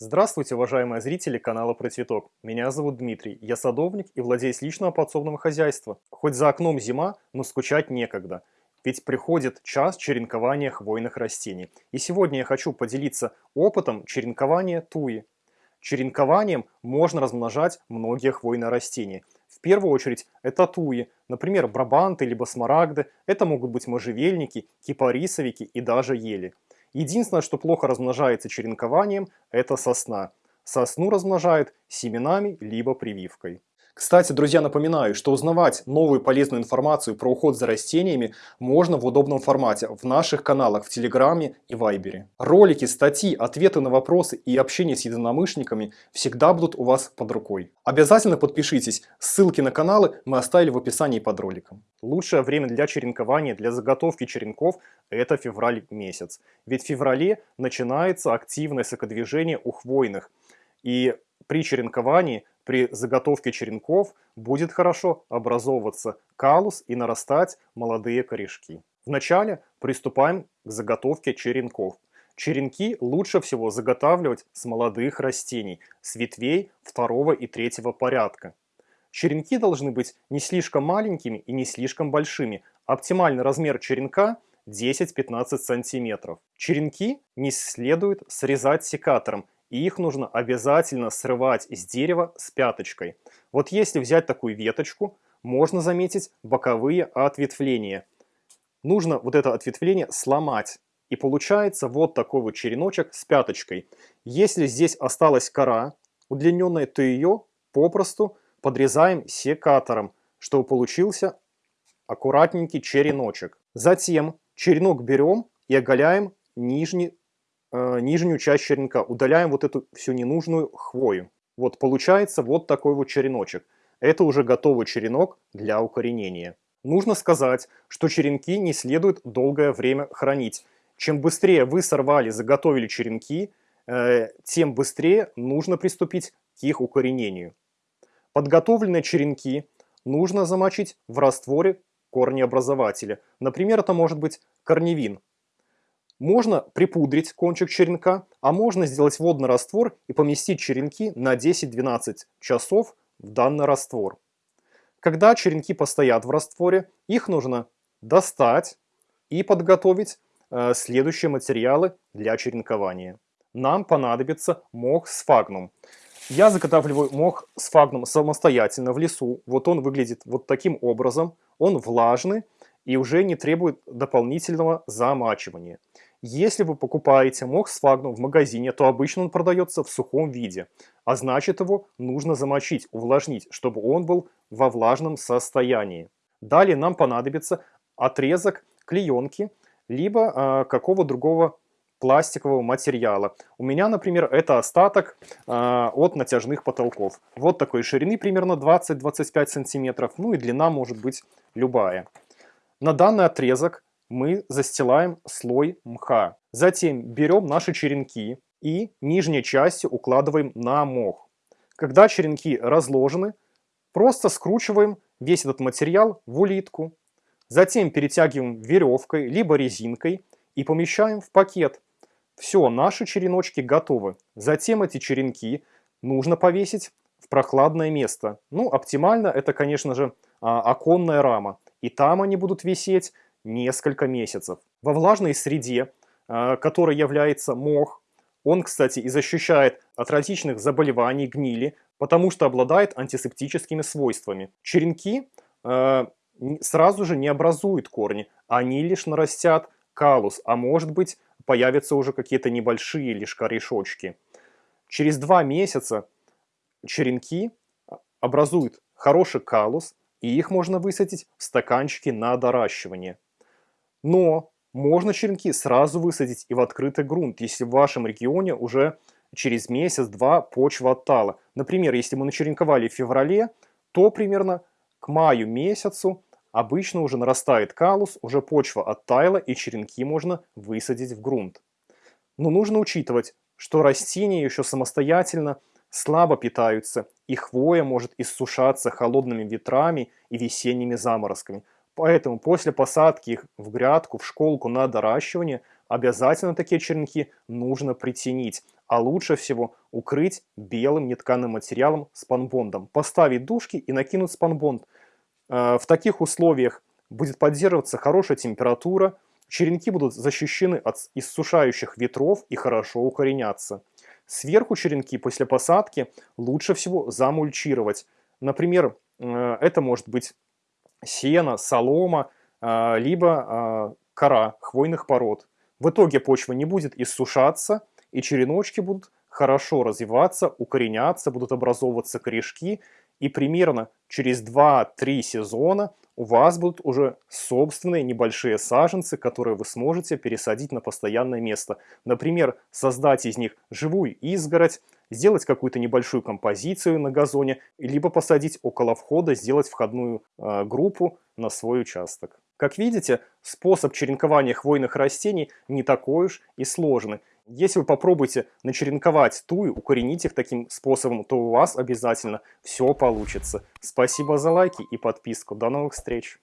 Здравствуйте, уважаемые зрители канала Про Цветок. Меня зовут Дмитрий, я садовник и владелец личного подсобного хозяйства. Хоть за окном зима, но скучать некогда. Ведь приходит час черенкования хвойных растений. И сегодня я хочу поделиться опытом черенкования туи. Черенкованием можно размножать многие хвойные растения. В первую очередь это туи, например, брабанты либо смарагды, это могут быть можжевельники, кипарисовики и даже ели. Единственное, что плохо размножается черенкованием, это сосна. Сосну размножают семенами либо прививкой. Кстати, друзья, напоминаю, что узнавать новую полезную информацию про уход за растениями можно в удобном формате в наших каналах в Телеграме и Вайбере. Ролики, статьи, ответы на вопросы и общение с единомышленниками всегда будут у вас под рукой. Обязательно подпишитесь, ссылки на каналы мы оставили в описании под роликом. Лучшее время для черенкования, для заготовки черенков – это февраль месяц. Ведь в феврале начинается активное сокодвижение у хвойных. И при черенковании при заготовке черенков будет хорошо образовываться калус и нарастать молодые корешки. Вначале приступаем к заготовке черенков. Черенки лучше всего заготавливать с молодых растений, с ветвей второго и третьего порядка. Черенки должны быть не слишком маленькими и не слишком большими. Оптимальный размер черенка 10-15 см. Черенки не следует срезать секатором и их нужно обязательно срывать из дерева с пяточкой. Вот если взять такую веточку, можно заметить боковые ответвления. Нужно вот это ответвление сломать. И получается вот такой вот череночек с пяточкой. Если здесь осталась кора удлиненная, то ее попросту подрезаем секатором, чтобы получился аккуратненький череночек. Затем черенок берем и оголяем нижний э, нижнюю часть черенка, удаляем вот эту всю ненужную хвою. Вот получается вот такой вот череночек. Это уже готовый черенок для укоренения. Нужно сказать, что черенки не следует долгое время хранить. Чем быстрее вы сорвали, заготовили черенки, э, тем быстрее нужно приступить к их укоренению. Подготовленные черенки нужно замочить в растворе корнеобразователя. Например, это может быть корневин. Можно припудрить кончик черенка, а можно сделать водный раствор и поместить черенки на 10-12 часов в данный раствор. Когда черенки постоят в растворе, их нужно достать и подготовить э, следующие материалы для черенкования. Нам понадобится мох сфагнум. Я заготавливаю мох сфагнум самостоятельно в лесу. Вот он выглядит вот таким образом. Он влажный и уже не требует дополнительного замачивания. Если вы покупаете сфагнум в магазине, то обычно он продается в сухом виде, а значит его нужно замочить, увлажнить, чтобы он был во влажном состоянии. Далее нам понадобится отрезок клеенки, либо э, какого другого пластикового материала. У меня, например, это остаток э, от натяжных потолков. Вот такой ширины примерно 20-25 сантиметров, ну и длина может быть любая. На данный отрезок мы застилаем слой мха. Затем берем наши черенки и нижней частью укладываем на мох. Когда черенки разложены, просто скручиваем весь этот материал в улитку. Затем перетягиваем веревкой либо резинкой и помещаем в пакет. Все, наши череночки готовы. Затем эти черенки нужно повесить в прохладное место. Ну, оптимально это, конечно же, а, оконная рама. И там они будут висеть несколько месяцев. Во влажной среде, э, которой является мох, он, кстати, и защищает от различных заболеваний, гнили, потому что обладает антисептическими свойствами. Черенки э, сразу же не образуют корни, они лишь нарастят калус, а может быть появятся уже какие-то небольшие лишь корешочки. Через два месяца черенки образуют хороший калус, и их можно высадить в стаканчики на доращивание. Но можно черенки сразу высадить и в открытый грунт, если в вашем регионе уже через месяц-два почва оттала. Например, если мы начеренковали в феврале, то примерно к маю месяцу обычно уже нарастает калус, уже почва оттаяла и черенки можно высадить в грунт. Но нужно учитывать, что растения еще самостоятельно слабо питаются, и хвоя может иссушаться холодными ветрами и весенними заморозками – Поэтому после посадки их в грядку, в школку на доращивание, обязательно такие черенки нужно притенить. а лучше всего укрыть белым нетканым материалом спанбондом. Поставить дужки и накинуть спанбонд. Э, в таких условиях будет поддерживаться хорошая температура, черенки будут защищены от иссушающих ветров и хорошо укоренятся. Сверху черенки после посадки лучше всего замульчировать. Например, э, это может быть сено, солома, э, либо кора хвойных пород. В итоге почва не будет иссушаться, и череночки будут хорошо развиваться, укореняться, будут образовываться корешки, и примерно через 2-3 сезона у вас будут уже собственные небольшие саженцы, которые вы сможете пересадить на постоянное место. Например, создать из них живую изгородь, сделать какую-то небольшую композицию на газоне, либо посадить около входа, сделать входную э, группу на свой участок. Как видите, способ черенкования хвойных растений не такой уж и сложный. Если вы попробуете начеренковать туи, укоренить их таким способом, то у вас обязательно все получится. Спасибо за лайки и подписку. До новых встреч!